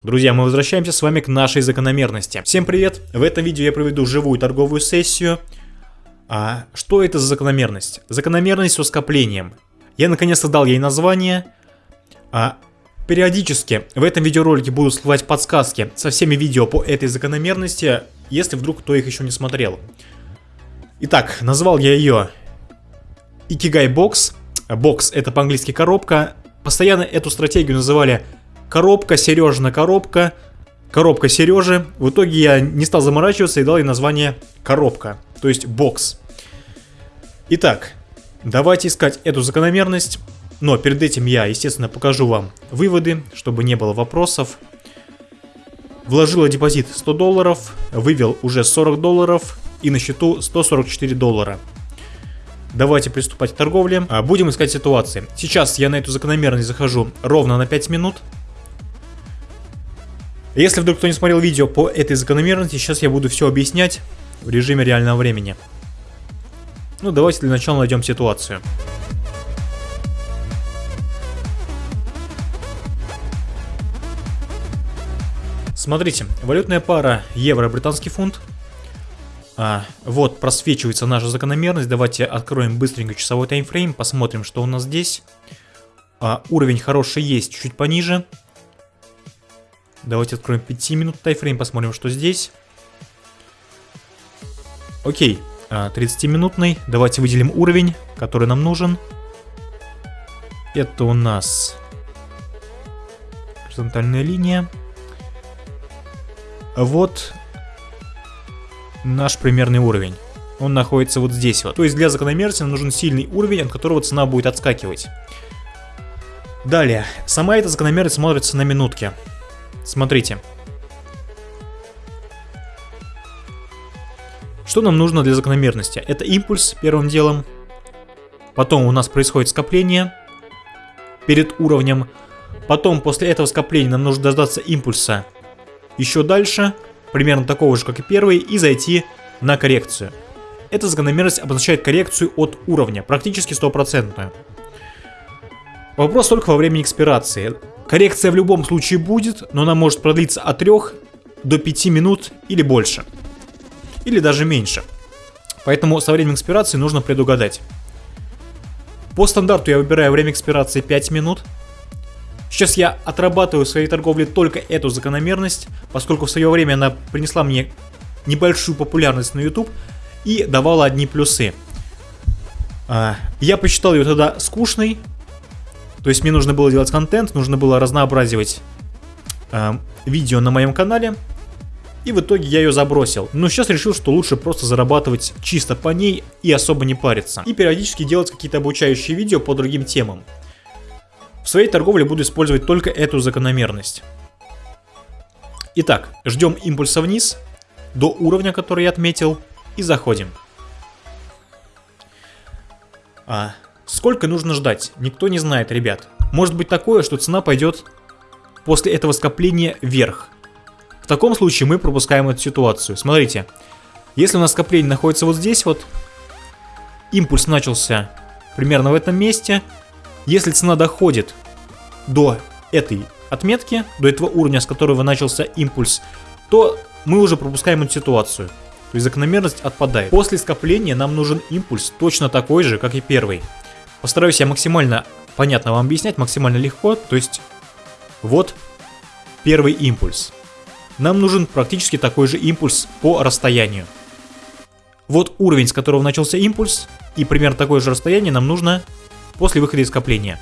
Друзья, мы возвращаемся с вами к нашей закономерности. Всем привет! В этом видео я проведу живую торговую сессию. А что это за закономерность? Закономерность со скоплением. Я наконец-то дал ей название. А, периодически в этом видеоролике буду всплывать подсказки со всеми видео по этой закономерности, если вдруг кто их еще не смотрел. Итак, назвал я ее Икигай Бокс. Бокс это по-английски коробка. Постоянно эту стратегию называли коробка, Сережина коробка, коробка Сережи. В итоге я не стал заморачиваться и дал ей название коробка, то есть бокс. Итак, давайте искать эту закономерность. Но перед этим я, естественно, покажу вам выводы, чтобы не было вопросов. Вложила депозит 100 долларов, вывел уже 40 долларов и на счету 144 доллара. Давайте приступать к торговле. А, будем искать ситуации. Сейчас я на эту закономерность захожу ровно на 5 минут. Если вдруг кто не смотрел видео по этой закономерности, сейчас я буду все объяснять в режиме реального времени. Ну, давайте для начала найдем ситуацию. Смотрите, валютная пара евро-британский фунт. А, вот просвечивается наша закономерность. Давайте откроем быстренько часовой таймфрейм, посмотрим, что у нас здесь. А, уровень хороший есть, чуть пониже. Давайте откроем 5 минут тайфрейм, посмотрим, что здесь. Окей, 30-минутный. А, Давайте выделим уровень, который нам нужен. Это у нас горизонтальная линия. Вот наш примерный уровень. Он находится вот здесь вот. То есть для закономерности нам нужен сильный уровень, от которого цена будет отскакивать. Далее, сама эта закономерность смотрится на минутке. Смотрите. Что нам нужно для закономерности? Это импульс первым делом. Потом у нас происходит скопление перед уровнем. Потом после этого скопления нам нужно дождаться импульса еще дальше, примерно такого же, как и первый, и зайти на коррекцию. Эта закономерность обозначает коррекцию от уровня, практически стопроцентную. Вопрос только во времени экспирации. Коррекция в любом случае будет, но она может продлиться от 3 до 5 минут или больше. Или даже меньше. Поэтому со временем экспирации нужно предугадать. По стандарту я выбираю время экспирации 5 минут. Сейчас я отрабатываю в своей торговле только эту закономерность, поскольку в свое время она принесла мне небольшую популярность на YouTube и давала одни плюсы. А, я посчитал ее тогда скучной, то есть мне нужно было делать контент, нужно было разнообразивать э, видео на моем канале. И в итоге я ее забросил. Но сейчас решил, что лучше просто зарабатывать чисто по ней и особо не париться. И периодически делать какие-то обучающие видео по другим темам. В своей торговле буду использовать только эту закономерность. Итак, ждем импульса вниз до уровня, который я отметил, и заходим. А, Сколько нужно ждать? Никто не знает, ребят. Может быть такое, что цена пойдет после этого скопления вверх. В таком случае мы пропускаем эту ситуацию. Смотрите, если у нас скопление находится вот здесь вот, импульс начался примерно в этом месте. Если цена доходит до этой отметки, до этого уровня, с которого начался импульс, то мы уже пропускаем эту ситуацию. То есть закономерность отпадает. После скопления нам нужен импульс точно такой же, как и первый. Постараюсь я максимально понятно вам объяснять, максимально легко. То есть, вот первый импульс. Нам нужен практически такой же импульс по расстоянию. Вот уровень, с которого начался импульс, и примерно такое же расстояние нам нужно после выхода из скопления.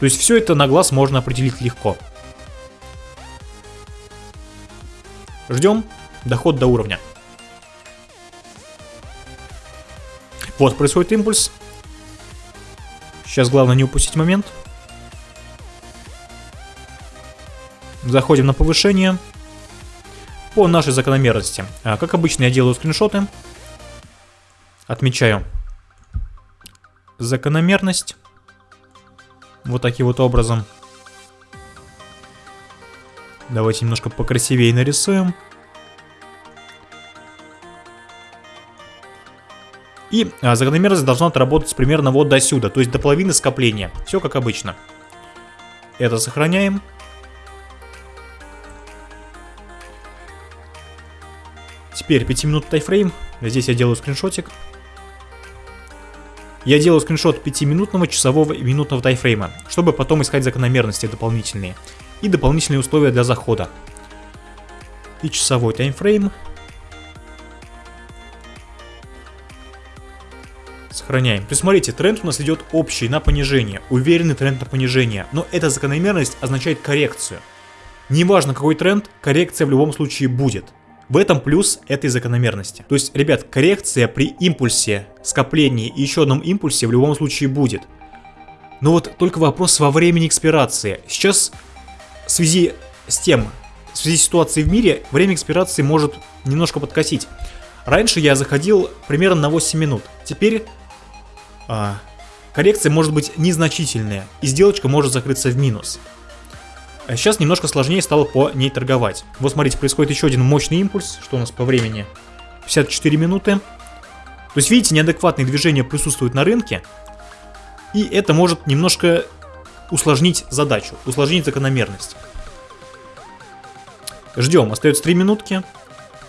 То есть все это на глаз можно определить легко. Ждем доход до уровня. Вот происходит импульс. Сейчас главное не упустить момент. Заходим на повышение. По нашей закономерности. А, как обычно я делаю скриншоты. Отмечаю закономерность. Вот таким вот образом. Давайте немножко покрасивее нарисуем. И а, закономерность должна отработать примерно вот до сюда, то есть до половины скопления. Все как обычно. Это сохраняем. Теперь 5 минут тайфрейм. Здесь я делаю скриншотик. Я делаю скриншот 5-минутного, часового и минутного тайфрейма, чтобы потом искать закономерности дополнительные и дополнительные условия для захода. И часовой таймфрейм Сохраняем. То есть смотрите, тренд у нас идет общий на понижение, уверенный тренд на понижение, но эта закономерность означает коррекцию. Неважно какой тренд, коррекция в любом случае будет. В этом плюс этой закономерности. То есть, ребят, коррекция при импульсе, скоплении и еще одном импульсе в любом случае будет. Но вот только вопрос во времени экспирации. Сейчас в связи с тем, в связи с ситуацией в мире, время экспирации может немножко подкосить. Раньше я заходил примерно на 8 минут. Теперь а, коррекция может быть незначительная, и сделочка может закрыться в минус. А сейчас немножко сложнее стало по ней торговать. Вот смотрите, происходит еще один мощный импульс. Что у нас по времени? 54 минуты. То есть, видите, неадекватные движения присутствуют на рынке. И это может немножко усложнить задачу, усложнить закономерность. Ждем, остается 3 минутки.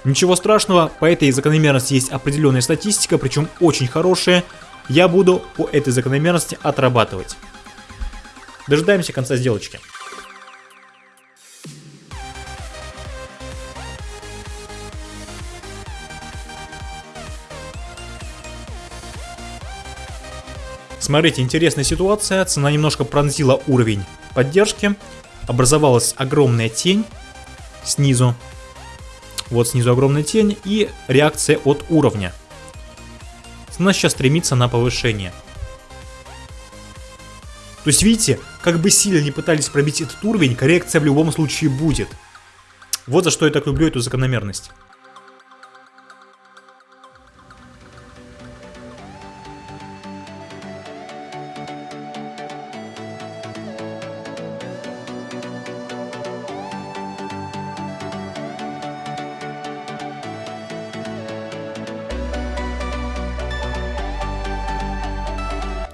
Ничего страшного, по этой закономерности есть определенная статистика, причем очень хорошая. Я буду по этой закономерности отрабатывать. Дожидаемся конца сделочки. Смотрите, интересная ситуация. Цена немножко пронзила уровень поддержки. Образовалась огромная тень снизу. Вот снизу огромная тень и реакция от уровня. Цена сейчас стремится на повышение. То есть, видите, как бы сильно не пытались пробить этот уровень, коррекция в любом случае будет. Вот за что я так люблю эту закономерность.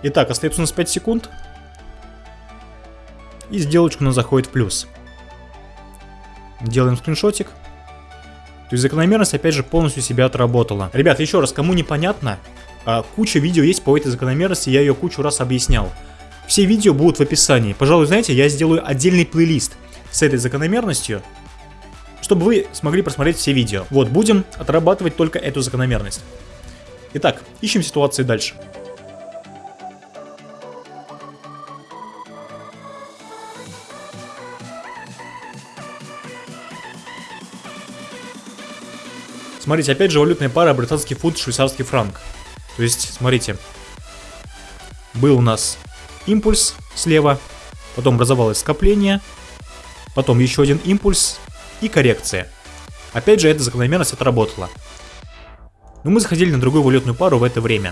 Итак, остается у нас 5 секунд. И сделочка у нас заходит в плюс. Делаем скриншотик. То есть закономерность опять же полностью себя отработала. Ребят, еще раз, кому непонятно, а, куча видео есть по этой закономерности, я ее кучу раз объяснял. Все видео будут в описании. Пожалуй, знаете, я сделаю отдельный плейлист с этой закономерностью, чтобы вы смогли просмотреть все видео. Вот, будем отрабатывать только эту закономерность. Итак, ищем ситуации дальше. Смотрите, опять же валютная пара британский фунт, швейцарский франк. То есть, смотрите, был у нас импульс слева, потом образовалось скопление, потом еще один импульс и коррекция. Опять же, эта закономерность отработала. Но мы заходили на другую валютную пару в это время.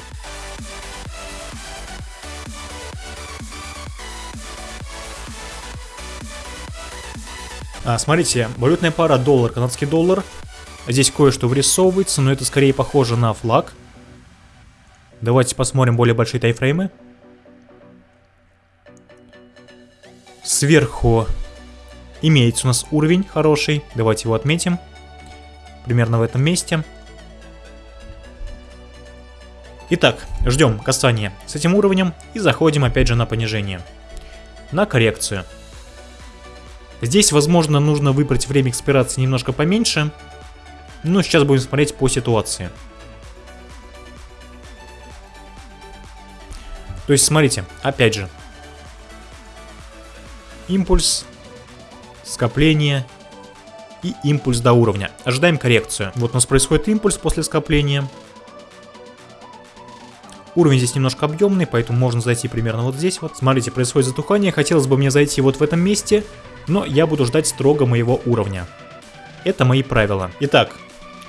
А, смотрите, валютная пара доллар, канадский доллар Здесь кое-что вырисовывается, но это скорее похоже на флаг. Давайте посмотрим более большие тайфреймы. Сверху имеется у нас уровень хороший. Давайте его отметим. Примерно в этом месте. Итак, ждем касания с этим уровнем и заходим опять же на понижение. На коррекцию. Здесь, возможно, нужно выбрать время экспирации немножко поменьше, ну, сейчас будем смотреть по ситуации. То есть, смотрите, опять же. Импульс, скопление и импульс до уровня. Ожидаем коррекцию. Вот у нас происходит импульс после скопления. Уровень здесь немножко объемный, поэтому можно зайти примерно вот здесь вот. Смотрите, происходит затухание. Хотелось бы мне зайти вот в этом месте, но я буду ждать строго моего уровня. Это мои правила. Итак,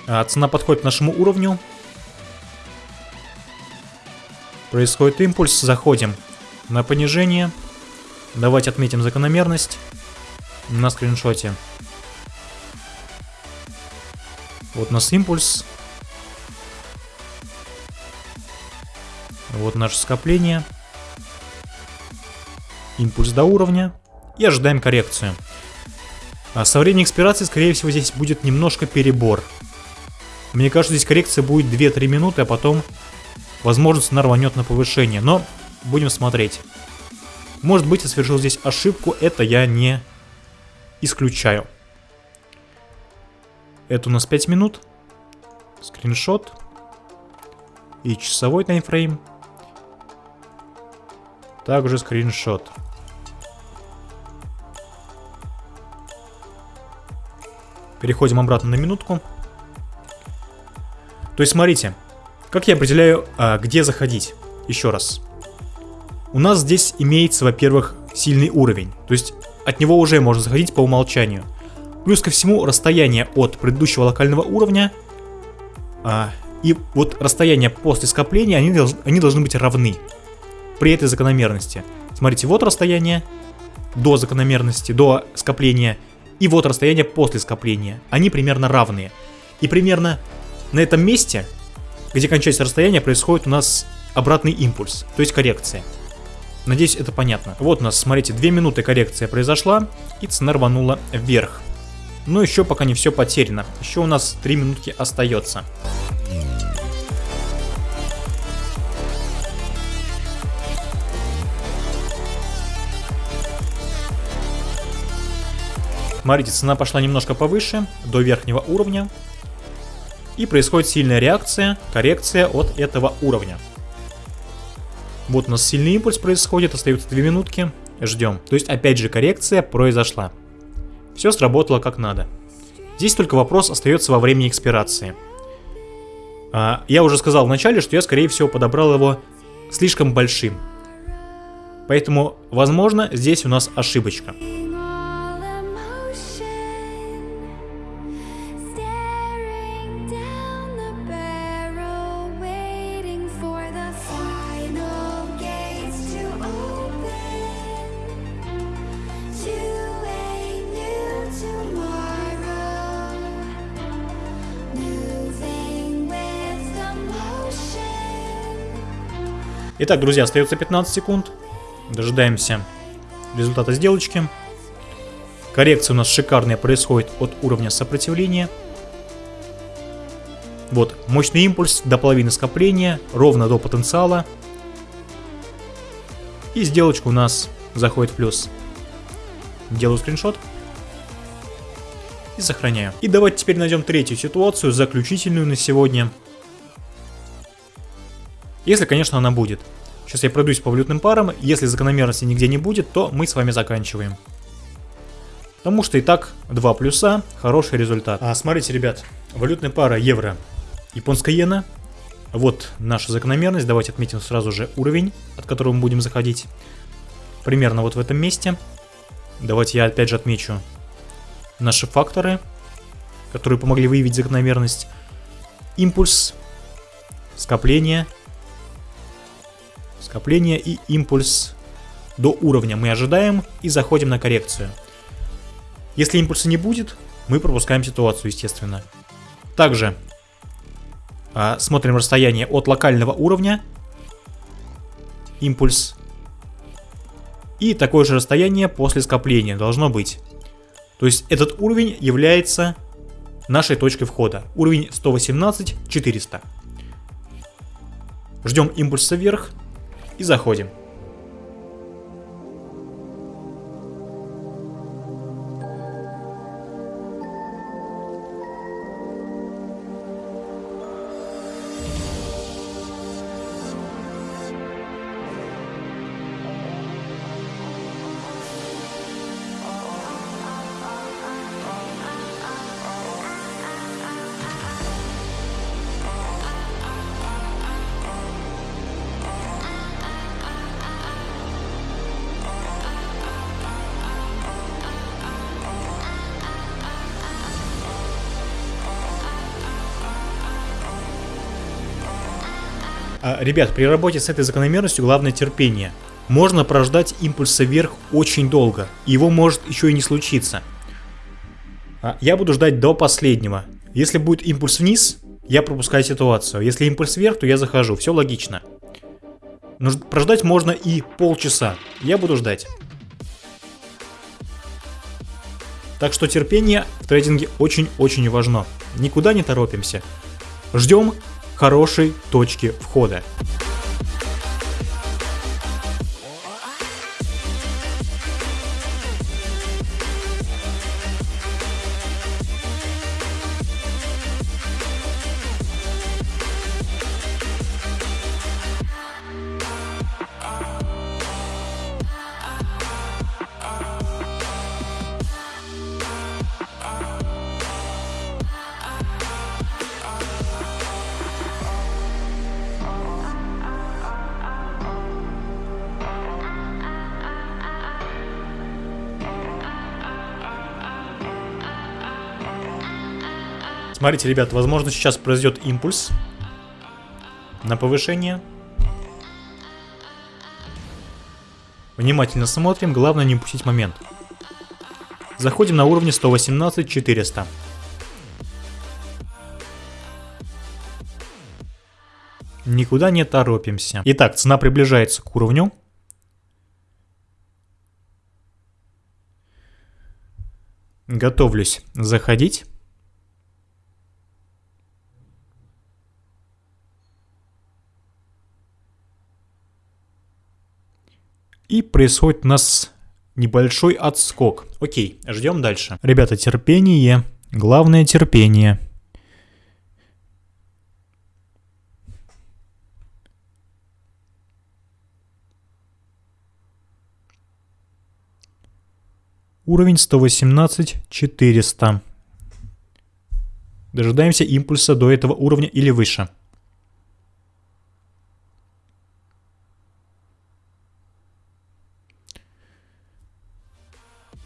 цена подходит к нашему уровню. Происходит импульс, заходим на понижение. Давайте отметим закономерность на скриншоте. Вот у нас импульс. Вот наше скопление. Импульс до уровня. И ожидаем коррекцию. А со временем экспирации, скорее всего, здесь будет немножко перебор. Мне кажется, здесь коррекция будет 2-3 минуты, а потом, возможно, цена рванет на повышение. Но будем смотреть. Может быть, я совершил здесь ошибку, это я не исключаю. Это у нас 5 минут. Скриншот. И часовой таймфрейм. Также скриншот. Переходим обратно на минутку. То есть, смотрите, как я определяю, а, где заходить. Еще раз. У нас здесь имеется, во-первых, сильный уровень. То есть, от него уже можно заходить по умолчанию. Плюс ко всему, расстояние от предыдущего локального уровня а, и вот расстояние после скопления, они, они должны быть равны при этой закономерности. Смотрите, вот расстояние до закономерности, до скопления, и вот расстояние после скопления. Они примерно равные. И примерно на этом месте, где кончается расстояние, происходит у нас обратный импульс, то есть коррекция. Надеюсь, это понятно. Вот у нас, смотрите, 2 минуты коррекция произошла, и цена рванула вверх. Но еще пока не все потеряно. Еще у нас 3 минутки остается. Смотрите, цена пошла немножко повыше, до верхнего уровня. И происходит сильная реакция, коррекция от этого уровня. Вот у нас сильный импульс происходит, остаются 2 минутки. Ждем. То есть опять же коррекция произошла. Все сработало как надо. Здесь только вопрос остается во времени экспирации. А, я уже сказал в начале, что я скорее всего подобрал его слишком большим. Поэтому, возможно, здесь у нас ошибочка. Итак, друзья, остается 15 секунд. Дожидаемся результата сделочки. Коррекция у нас шикарная происходит от уровня сопротивления. Вот, мощный импульс до половины скопления, ровно до потенциала. И сделочка у нас заходит в плюс. Делаю скриншот. И сохраняю. И давайте теперь найдем третью ситуацию, заключительную на сегодня. Если, конечно, она будет. Сейчас я пройдусь по валютным парам. Если закономерности нигде не будет, то мы с вами заканчиваем. Потому что и так два плюса, хороший результат. А смотрите, ребят, валютная пара евро, японская иена. Вот наша закономерность. Давайте отметим сразу же уровень, от которого мы будем заходить. Примерно вот в этом месте. Давайте я опять же отмечу наши факторы, которые помогли выявить закономерность. Импульс, скопление, скопление и импульс до уровня мы ожидаем и заходим на коррекцию. Если импульса не будет, мы пропускаем ситуацию, естественно. Также а, смотрим расстояние от локального уровня, импульс, и такое же расстояние после скопления должно быть. То есть этот уровень является нашей точкой входа. Уровень 118 400. Ждем импульса вверх, и заходим. Ребят, при работе с этой закономерностью главное терпение. Можно прождать импульса вверх очень долго, его может еще и не случиться. А, я буду ждать до последнего. Если будет импульс вниз, я пропускаю ситуацию. Если импульс вверх, то я захожу. Все логично. Но прождать можно и полчаса. Я буду ждать. Так что терпение в трейдинге очень-очень важно. Никуда не торопимся. Ждем хорошей точки входа. Смотрите, ребят, возможно сейчас произойдет импульс на повышение. Внимательно смотрим, главное не упустить момент. Заходим на уровне 118 400. Никуда не торопимся. Итак, цена приближается к уровню. Готовлюсь заходить. И происходит у нас небольшой отскок. Окей, ждем дальше. Ребята, терпение. Главное терпение. Уровень 118 400. Дожидаемся импульса до этого уровня или выше.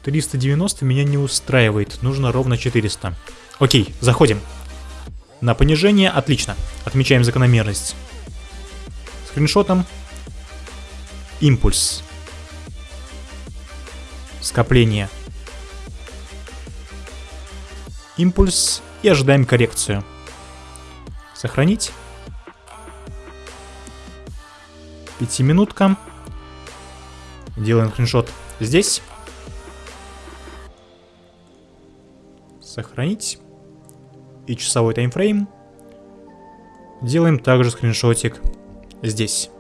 390 меня не устраивает, нужно ровно 400. Окей, заходим. На понижение, отлично. Отмечаем закономерность. Скриншотом. Импульс. Скопление. Импульс и ожидаем коррекцию. Сохранить. Пятиминутка. Делаем скриншот здесь. Сохранить. И часовой таймфрейм. Делаем также скриншотик здесь.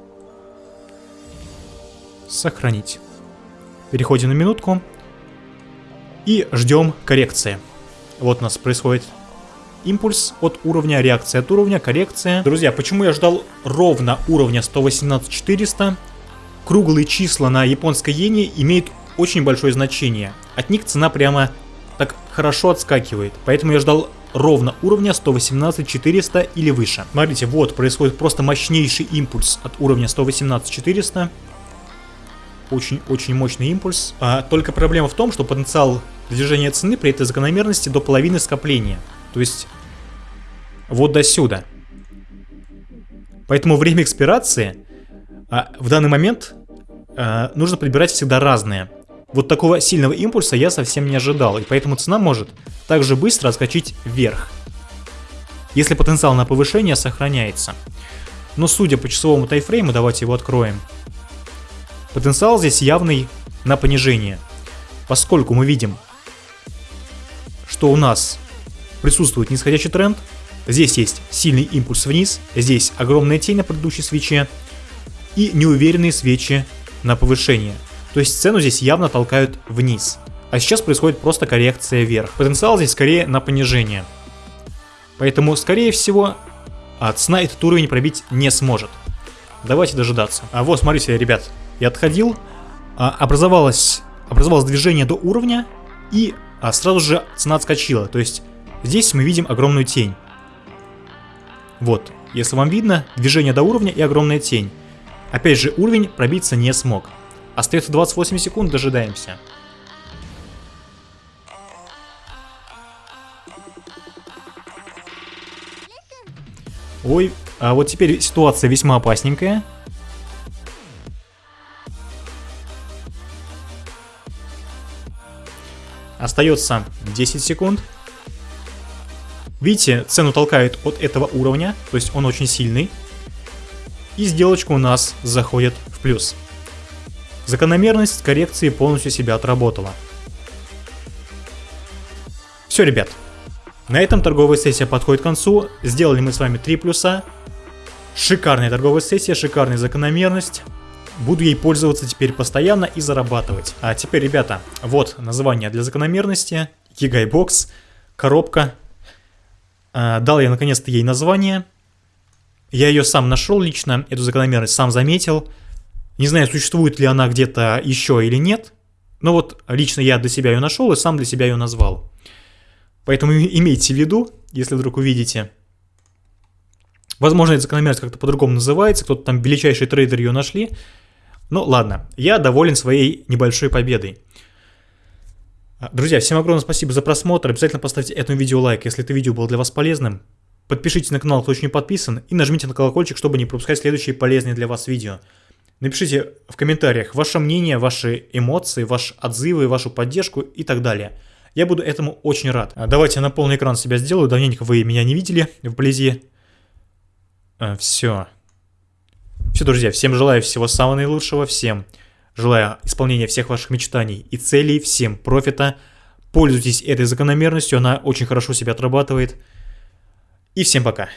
Сохранить. Переходим на минутку. И ждем коррекции. Вот у нас происходит импульс от уровня, реакция от уровня, коррекция. Друзья, почему я ждал ровно уровня 118-400? Круглые числа на японской иене имеют очень большое значение. От них цена прямо так хорошо отскакивает. Поэтому я ждал ровно уровня 118-400 или выше. Смотрите, вот происходит просто мощнейший импульс от уровня 118-400. Очень-очень мощный импульс. А, только проблема в том, что потенциал движения цены при этой закономерности до половины скопления. То есть вот до сюда. Поэтому время экспирации а, в данный момент а, нужно подбирать всегда разное. Вот такого сильного импульса я совсем не ожидал, и поэтому цена может также быстро отскочить вверх, если потенциал на повышение сохраняется. Но судя по часовому тайфрейму, давайте его откроем, потенциал здесь явный на понижение, поскольку мы видим, что у нас присутствует нисходящий тренд, здесь есть сильный импульс вниз, здесь огромная тень на предыдущей свече и неуверенные свечи на повышение – то есть цену здесь явно толкают вниз. А сейчас происходит просто коррекция вверх. Потенциал здесь скорее на понижение. Поэтому, скорее всего, а цена этот уровень пробить не сможет. Давайте дожидаться. А вот, смотрите, ребят, я отходил, а, образовалось, образовалось движение до уровня, и а, сразу же цена отскочила. То есть здесь мы видим огромную тень. Вот, если вам видно, движение до уровня и огромная тень. Опять же, уровень пробиться не смог. Остается 28 секунд, дожидаемся. Ой, а вот теперь ситуация весьма опасненькая. Остается 10 секунд. Видите, цену толкает от этого уровня, то есть он очень сильный. И сделочка у нас заходит в плюс. Закономерность коррекции полностью себя отработала. Все, ребят. На этом торговая сессия подходит к концу. Сделали мы с вами 3 плюса. Шикарная торговая сессия, шикарная закономерность. Буду ей пользоваться теперь постоянно и зарабатывать. А теперь, ребята, вот название для закономерности. Гигайбокс, коробка. А, дал я наконец-то ей название. Я ее сам нашел лично, эту закономерность сам заметил. Не знаю, существует ли она где-то еще или нет. Но вот лично я для себя ее нашел и сам для себя ее назвал. Поэтому имейте в виду, если вдруг увидите. Возможно, эта закономерность как-то по-другому называется, кто-то там величайший трейдер ее нашли. Ну ладно, я доволен своей небольшой победой. Друзья, всем огромное спасибо за просмотр. Обязательно поставьте этому видео лайк, если это видео было для вас полезным. Подпишитесь на канал, кто еще не подписан, и нажмите на колокольчик, чтобы не пропускать следующие полезные для вас видео. Напишите в комментариях ваше мнение, ваши эмоции, ваши отзывы, вашу поддержку и так далее. Я буду этому очень рад. Давайте я на полный экран себя сделаю, давненько вы меня не видели вблизи. Все. Все, друзья, всем желаю всего самого наилучшего, всем желаю исполнения всех ваших мечтаний и целей, всем профита. Пользуйтесь этой закономерностью, она очень хорошо себя отрабатывает. И всем пока.